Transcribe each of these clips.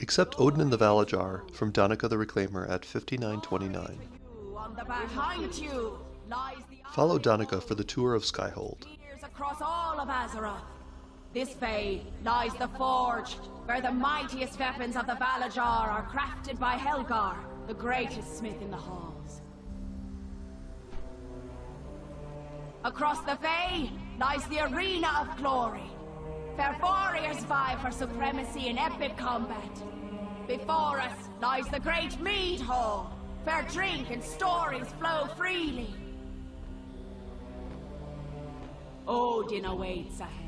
Accept Odyn and the Valarjar from Danica the Reclaimer at 5929. Behind you lies the Follow Danica for the tour of Skyhold. across all of Azeroth. This way lies the Forge, where the mightiest weapons of the Valarjar are crafted by Helgar, the greatest smith in the halls. Across the Bay lies the Arena of Glory, where warriors vie for supremacy in epic combat. Before us lies the Great Mead Hall, where drink and stories flow freely. Odyn awaits ahead.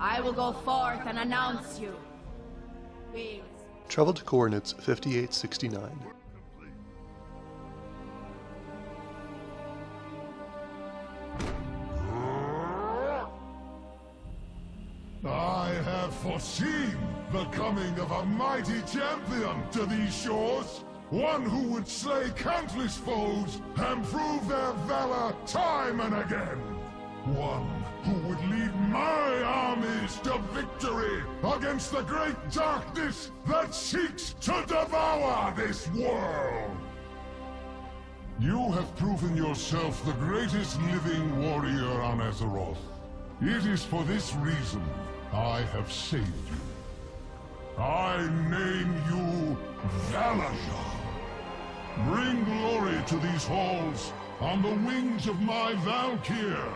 I will go forth and announce you. Wheels. Travel to coordinates 5869. Foreseen the coming of a mighty champion to these shores. One who would slay countless foes and prove their valor time and again. One who would lead my armies to victory against the great darkness that seeks to devour this world. You have proven yourself the greatest living warrior on Azeroth. It is for this reason I have saved you. I name you Valarjar. Bring glory to these halls on the wings of my Valkyr.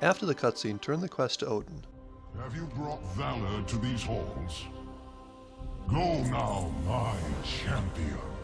After the cutscene, turn the quest to Odyn. Have you brought valor to these halls? Go now, my champion.